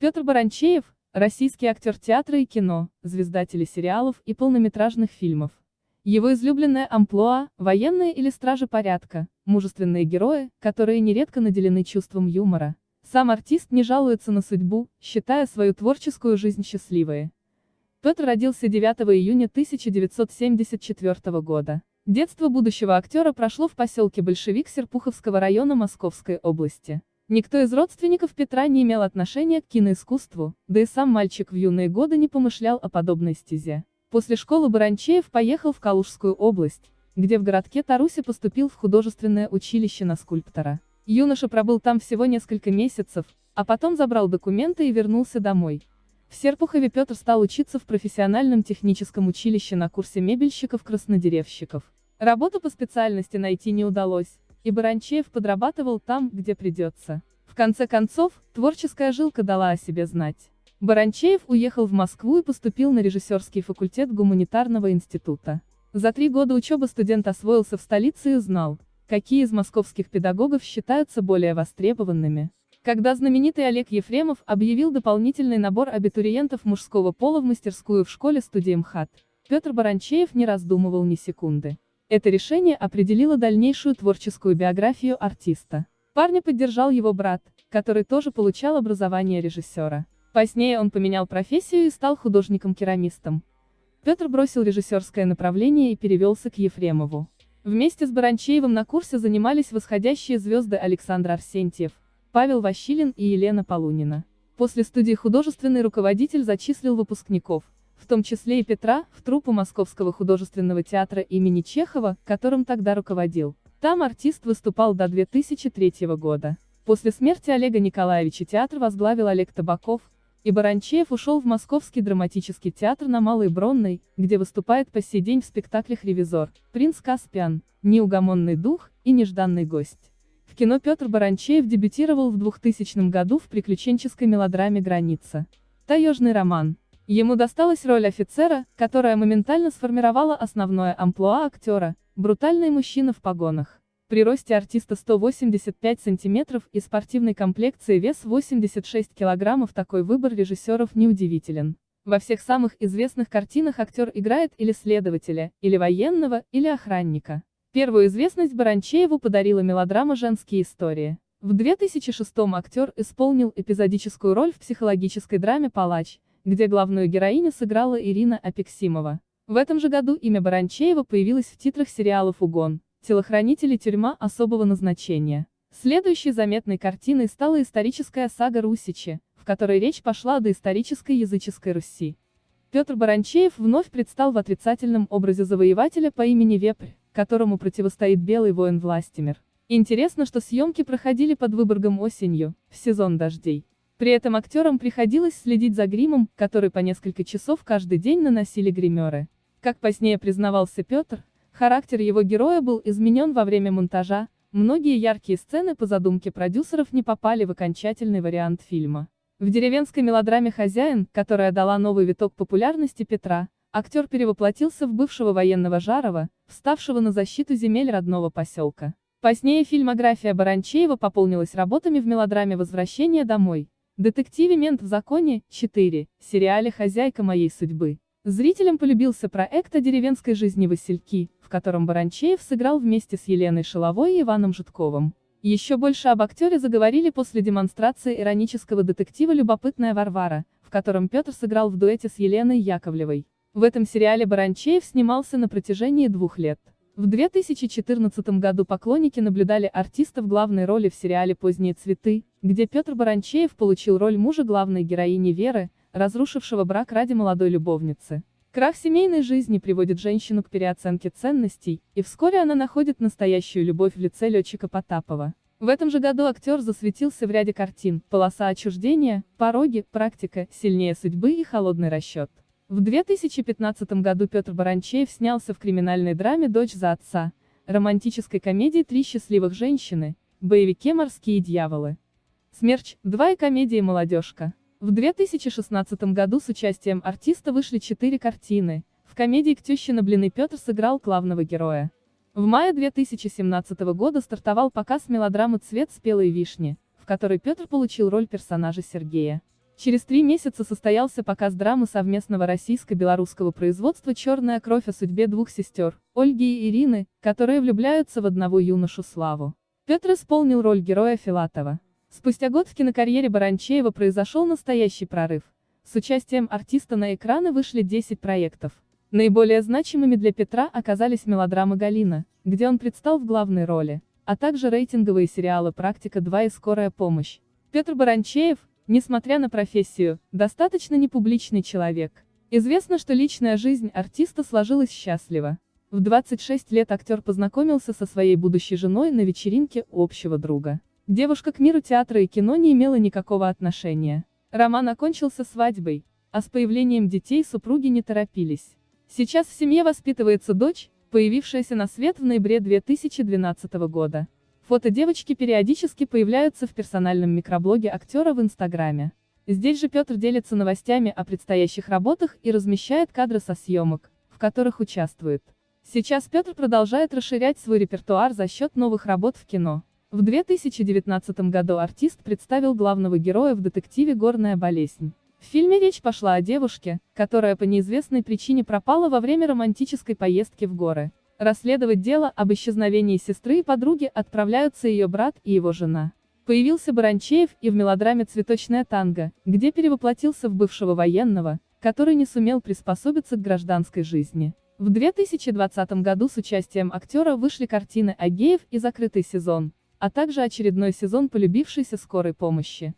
Петр Баранчеев – российский актер театра и кино, звезда телесериалов и полнометражных фильмов. Его излюбленная амплуа – военные или стражи порядка, мужественные герои, которые нередко наделены чувством юмора. Сам артист не жалуется на судьбу, считая свою творческую жизнь счастливой. Петр родился 9 июня 1974 года. Детство будущего актера прошло в поселке Большевик Серпуховского района Московской области. Никто из родственников Петра не имел отношения к киноискусству, да и сам мальчик в юные годы не помышлял о подобной стезе. После школы Баранчеев поехал в Калужскую область, где в городке Тарусе поступил в художественное училище на скульптора. Юноша пробыл там всего несколько месяцев, а потом забрал документы и вернулся домой. В Серпухове Петр стал учиться в профессиональном техническом училище на курсе мебельщиков-краснодеревщиков. Работу по специальности найти не удалось, и Баранчеев подрабатывал там, где придется. В конце концов, творческая жилка дала о себе знать. Баранчеев уехал в Москву и поступил на режиссерский факультет гуманитарного института. За три года учебы студент освоился в столице и узнал, какие из московских педагогов считаются более востребованными. Когда знаменитый Олег Ефремов объявил дополнительный набор абитуриентов мужского пола в мастерскую в школе студии МХАТ, Петр Баранчеев не раздумывал ни секунды. Это решение определило дальнейшую творческую биографию артиста. Парня поддержал его брат, который тоже получал образование режиссера. Позднее он поменял профессию и стал художником-керамистом. Петр бросил режиссерское направление и перевелся к Ефремову. Вместе с Баранчеевым на курсе занимались восходящие звезды Александр Арсентьев, Павел Ващилин и Елена Полунина. После студии художественный руководитель зачислил выпускников, в том числе и Петра, в труппу Московского художественного театра имени Чехова, которым тогда руководил. Там артист выступал до 2003 года. После смерти Олега Николаевича театр возглавил Олег Табаков, и Баранчеев ушел в Московский драматический театр на Малой Бронной, где выступает по сей день в спектаклях «Ревизор», «Принц Каспиан», «Неугомонный дух» и «Нежданный гость». В кино Петр Баранчеев дебютировал в 2000 году в приключенческой мелодраме «Граница». Таежный роман. Ему досталась роль офицера, которая моментально сформировала основное амплуа актера, брутальный мужчина в погонах. При росте артиста 185 сантиметров и спортивной комплекции вес 86 килограммов такой выбор режиссеров неудивителен. Во всех самых известных картинах актер играет или следователя, или военного, или охранника. Первую известность Баранчееву подарила мелодрама «Женские истории». В 2006 актер исполнил эпизодическую роль в психологической драме «Палач», где главную героиню сыграла Ирина Апексимова. В этом же году имя Баранчеева появилось в титрах сериалов «Угон», «Телохранители тюрьма особого назначения». Следующей заметной картиной стала историческая сага Русичи, в которой речь пошла о доисторической языческой Руси. Петр Баранчеев вновь предстал в отрицательном образе завоевателя по имени Вепрь, которому противостоит белый воин Властимир. Интересно, что съемки проходили под Выборгом осенью, в сезон дождей. При этом актерам приходилось следить за гримом, который по несколько часов каждый день наносили гримеры. Как позднее признавался Петр, характер его героя был изменен во время монтажа, многие яркие сцены по задумке продюсеров не попали в окончательный вариант фильма. В деревенской мелодраме «Хозяин», которая дала новый виток популярности Петра, актер перевоплотился в бывшего военного Жарова, вставшего на защиту земель родного поселка. Позднее фильмография Баранчеева пополнилась работами в мелодраме «Возвращение домой», Детективе «Мент в законе» 4, сериале «Хозяйка моей судьбы». Зрителям полюбился проект о деревенской жизни Васильки, в котором Баранчеев сыграл вместе с Еленой Шиловой и Иваном Житковым. Еще больше об актере заговорили после демонстрации иронического детектива «Любопытная Варвара», в котором Петр сыграл в дуэте с Еленой Яковлевой. В этом сериале Баранчеев снимался на протяжении двух лет. В 2014 году поклонники наблюдали артиста в главной роли в сериале «Поздние цветы», где Петр Баранчеев получил роль мужа главной героини Веры, разрушившего брак ради молодой любовницы. Крах семейной жизни приводит женщину к переоценке ценностей, и вскоре она находит настоящую любовь в лице летчика Потапова. В этом же году актер засветился в ряде картин «Полоса отчуждения», «Пороги», «Практика», «Сильнее судьбы» и «Холодный расчет». В 2015 году Петр Баранчеев снялся в криминальной драме «Дочь за отца», романтической комедии «Три счастливых женщины», боевике «Морские дьяволы». «Смерч», два и комедии «Молодежка». В 2016 году с участием артиста вышли четыре картины. В комедии «К тещина блины» Петр сыграл главного героя. В мае 2017 года стартовал показ мелодрамы «Цвет спелой вишни», в которой Петр получил роль персонажа Сергея. Через три месяца состоялся показ драмы совместного российско-белорусского производства «Черная кровь» о судьбе двух сестер, Ольги и Ирины, которые влюбляются в одного юношу Славу. Петр исполнил роль героя Филатова. Спустя год в кинокарьере Баранчеева произошел настоящий прорыв. С участием артиста на экраны вышли 10 проектов. Наиболее значимыми для Петра оказались мелодрамы «Галина», где он предстал в главной роли, а также рейтинговые сериалы «Практика-2» и «Скорая помощь». Петр Баранчеев, Несмотря на профессию, достаточно непубличный человек. Известно, что личная жизнь артиста сложилась счастливо. В 26 лет актер познакомился со своей будущей женой на вечеринке общего друга. Девушка к миру театра и кино не имела никакого отношения. Роман окончился свадьбой, а с появлением детей супруги не торопились. Сейчас в семье воспитывается дочь, появившаяся на свет в ноябре 2012 года. Фото девочки периодически появляются в персональном микроблоге актера в Инстаграме. Здесь же Петр делится новостями о предстоящих работах и размещает кадры со съемок, в которых участвует. Сейчас Петр продолжает расширять свой репертуар за счет новых работ в кино. В 2019 году артист представил главного героя в детективе «Горная болезнь». В фильме речь пошла о девушке, которая по неизвестной причине пропала во время романтической поездки в горы. Расследовать дело об исчезновении сестры и подруги отправляются ее брат и его жена. Появился Баранчеев и в мелодраме «Цветочная танго», где перевоплотился в бывшего военного, который не сумел приспособиться к гражданской жизни. В 2020 году с участием актера вышли картины «Агеев» и «Закрытый сезон», а также очередной сезон полюбившейся скорой помощи.